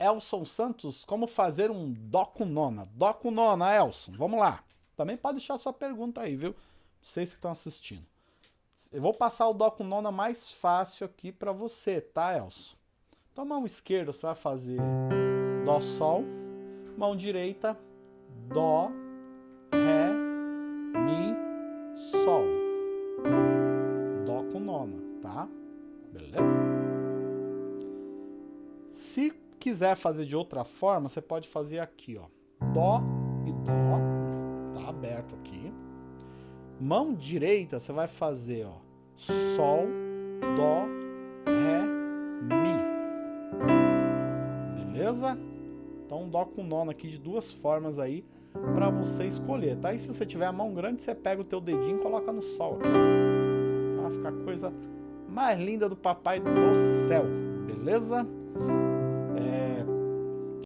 Elson Santos, como fazer um Dó com nona? Dó com nona, Elson, vamos lá. Também pode deixar sua pergunta aí, viu? Vocês que estão assistindo. Eu vou passar o Dó com nona mais fácil aqui para você, tá, Elson? Então, mão esquerda você vai fazer Dó, Sol. Mão direita, Dó, Ré, Mi, Sol. Dó com nona, tá? Beleza? Se quiser fazer de outra forma, você pode fazer aqui, ó. Dó e Dó. Tá aberto aqui. Mão direita, você vai fazer, ó. Sol, Dó, Ré, Mi. Beleza? Então, Dó com nono aqui de duas formas aí para você escolher, tá? E se você tiver a mão grande, você pega o teu dedinho e coloca no Sol aqui. Tá? Fica a coisa mais linda do papai do céu, beleza?